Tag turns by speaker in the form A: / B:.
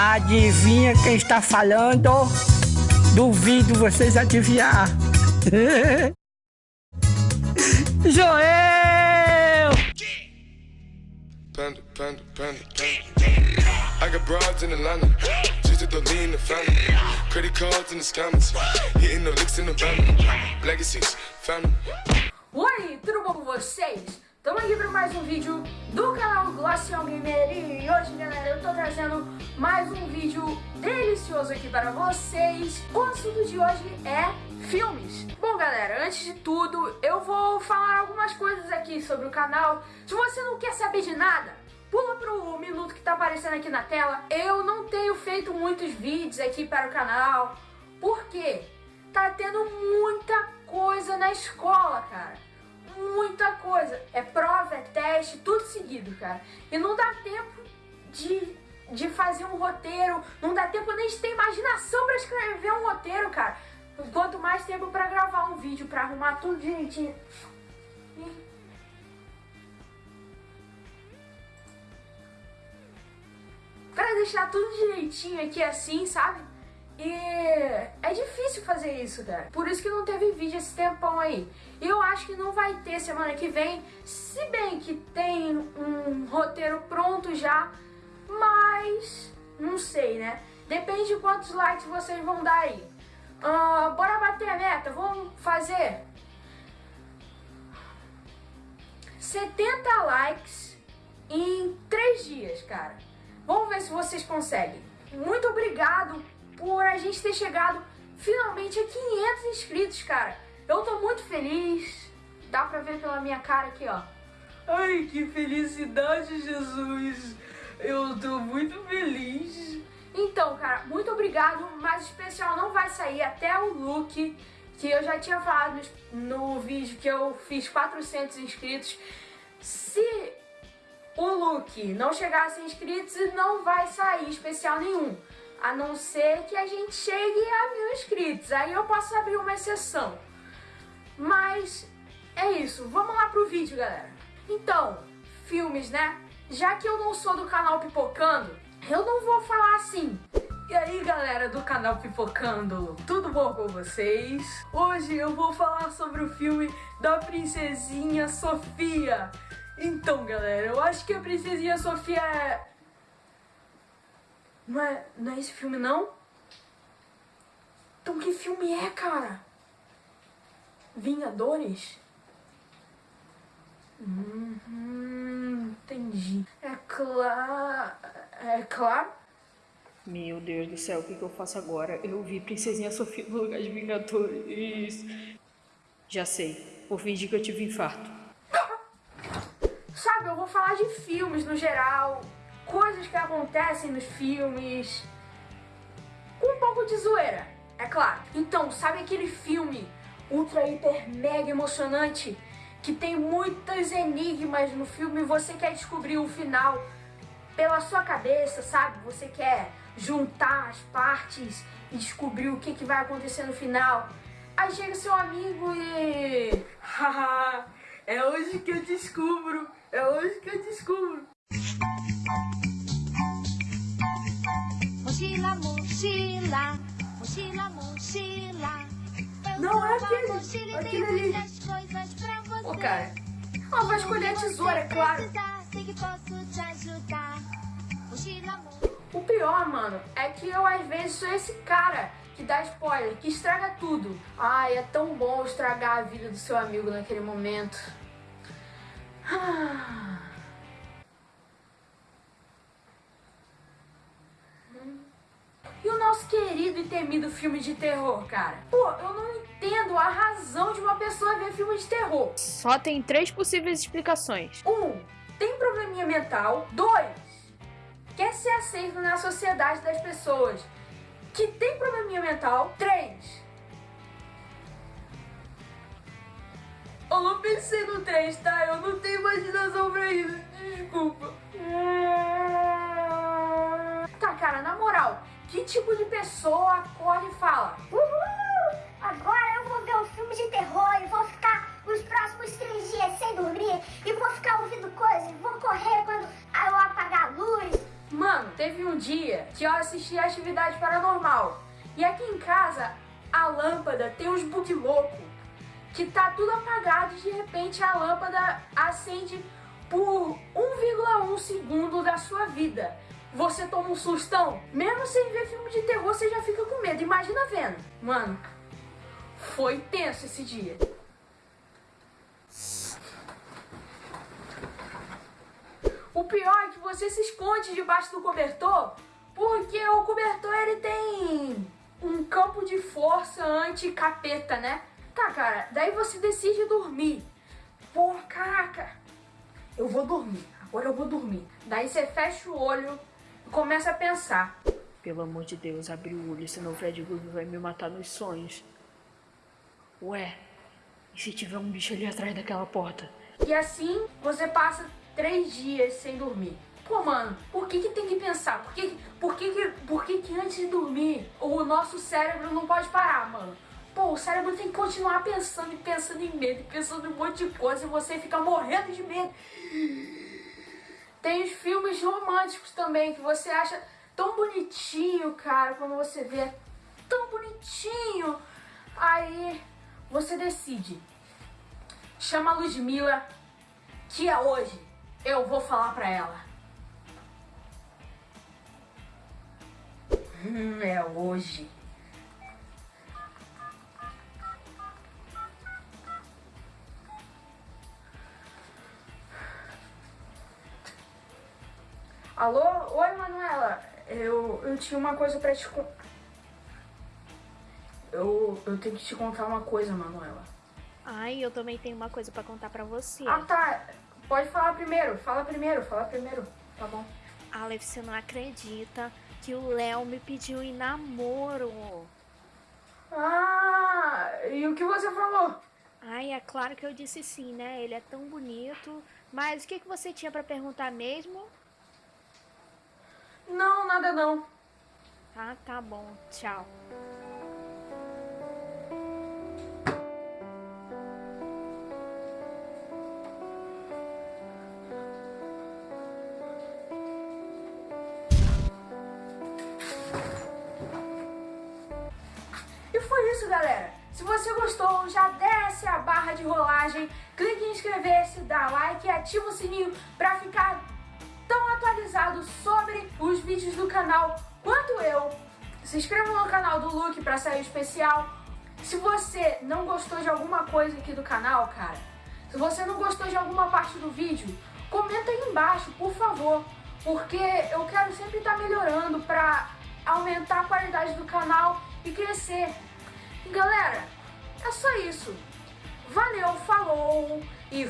A: Adivinha quem está falando? Duvido vocês adivinhar. Joel! Panda, panda, panda, panda. I got broads in Atlanta. Just to lean in the family. Credit cards in the scammers. Hitting the licks in the van. Legacies, family. Oi, tudo bom com vocês? Estamos aqui para mais um vídeo do canal Glacial Gamer e hoje, galera, eu tô trazendo mais um vídeo delicioso aqui para vocês. O assunto de hoje é filmes. Bom, galera, antes de tudo, eu vou falar algumas coisas aqui sobre o canal. Se você não quer saber de nada, pula pro minuto que tá aparecendo aqui na tela. Eu não tenho feito muitos vídeos aqui para o canal, porque tá tendo muita coisa na escola, cara muita coisa. É prova, é teste, tudo seguido, cara. E não dá tempo de, de fazer um roteiro, não dá tempo nem de ter imaginação pra escrever um roteiro, cara. Quanto mais tempo pra gravar um vídeo, pra arrumar tudo direitinho. Pra deixar tudo direitinho aqui assim, sabe? E é difícil fazer isso, cara. Por isso que não teve vídeo esse tempão aí. E eu acho que não vai ter semana que vem, se bem que tem um roteiro pronto já, mas não sei, né? Depende de quantos likes vocês vão dar aí. Uh, bora bater a meta, vamos fazer 70 likes em 3 dias, cara. Vamos ver se vocês conseguem. Muito obrigado por a gente ter chegado finalmente a 500 inscritos, cara. Eu tô muito feliz. Dá pra ver pela minha cara aqui, ó. Ai, que felicidade, Jesus. Eu tô muito feliz. Então, cara, muito obrigado, mas o especial não vai sair até o look, que eu já tinha falado no, no vídeo que eu fiz 400 inscritos. Se o look não chegar a 100 inscritos, não vai sair especial nenhum. A não ser que a gente chegue a mil inscritos. Aí eu posso abrir uma exceção. Mas é isso. Vamos lá pro vídeo, galera. Então, filmes, né? Já que eu não sou do canal Pipocando, eu não vou falar assim. E aí, galera do canal Pipocando, tudo bom com vocês? Hoje eu vou falar sobre o filme da Princesinha Sofia. Então, galera, eu acho que a Princesinha Sofia é não é, não é esse filme, não? Então que filme é, cara? Vingadores? Hum, entendi. É claro... É claro?
B: Meu Deus do céu, o que, que eu faço agora? Eu vi Princesinha Sofia no lugar de Vingadores. Já sei. Vou fingir que eu tive infarto.
A: Sabe, eu vou falar de filmes no geral coisas que acontecem nos filmes, com um pouco de zoeira, é claro. Então, sabe aquele filme ultra, hiper, mega emocionante que tem muitos enigmas no filme e você quer descobrir o final pela sua cabeça, sabe? Você quer juntar as partes e descobrir o que, que vai acontecer no final. Aí chega seu amigo e... Haha, é hoje que eu descubro, é hoje que eu descubro. Mochila, mochila, mochila, mochila. Não é aquele, aquele ali. Ô, cara. Ela vai escolher a tesoura, é claro. O pior, mano, é que eu às vezes sou esse cara que dá spoiler, que estraga tudo. Ai, é tão bom estragar a vida do seu amigo naquele momento. Ah. Querido e temido filme de terror, cara. Pô, eu não entendo a razão de uma pessoa ver filme de terror.
B: Só tem três possíveis explicações.
A: Um, tem probleminha mental. Dois, quer ser aceito na sociedade das pessoas que tem probleminha mental. Três, eu não pensei no três, tá? Eu não tenho imaginação pra isso. Desculpa. Que tipo de pessoa acorda e fala
C: Uhul! Agora eu vou ver um filme de terror e vou ficar os próximos três dias sem dormir e vou ficar ouvindo coisas, vou correr quando eu apagar a luz.
A: Mano, teve um dia que eu assisti a Atividade Paranormal. E aqui em casa, a lâmpada tem uns bug louco. Que tá tudo apagado e de repente a lâmpada acende por 1,1 segundo da sua vida. Você toma um sustão. Mesmo sem ver filme de terror, você já fica com medo. Imagina vendo. Mano, foi tenso esse dia. O pior é que você se esconde debaixo do cobertor, porque o cobertor ele tem um campo de força anti-capeta, né? Tá, cara, daí você decide dormir. Pô, caraca, eu vou dormir, agora eu vou dormir. Daí você fecha o olho começa a pensar.
B: Pelo amor de Deus, abre o olho, senão o Fred Krueger vai me matar nos sonhos. Ué, e se tiver um bicho ali atrás daquela porta?
A: E assim você passa três dias sem dormir. Pô, mano, por que, que tem que pensar? Por, que, por, que, que, por que, que antes de dormir o nosso cérebro não pode parar, mano? Pô, o cérebro tem que continuar pensando e pensando em medo, pensando em um monte de coisa e você fica morrendo de medo. Tem os filmes românticos também que você acha tão bonitinho, cara, quando você vê é tão bonitinho. Aí você decide. Chama a Ludmilla, que é hoje. Eu vou falar pra ela. Hum, é hoje. Alô? Oi, Manuela. Eu, eu tinha uma coisa pra te contar. Eu, eu tenho que te contar uma coisa, Manuela.
D: Ai, eu também tenho uma coisa pra contar pra você.
A: Ah, tá. Pode falar primeiro. Fala primeiro, fala primeiro. Tá bom.
D: Aleph, você não acredita que o Léo me pediu em namoro.
A: Ah, e o que você falou?
D: Ai, é claro que eu disse sim, né? Ele é tão bonito. Mas o que, que você tinha pra perguntar mesmo?
A: Não, nada não.
D: Ah, tá bom. Tchau.
A: E foi isso, galera. Se você gostou, já desce a barra de rolagem, clique em inscrever-se, dá like e ativa o sininho para ficar sobre os vídeos do canal quanto eu. Se inscreva no canal do Luke para sair especial. Se você não gostou de alguma coisa aqui do canal, cara, se você não gostou de alguma parte do vídeo, comenta aí embaixo, por favor, porque eu quero sempre estar melhorando para aumentar a qualidade do canal e crescer. Galera, é só isso. Valeu, falou e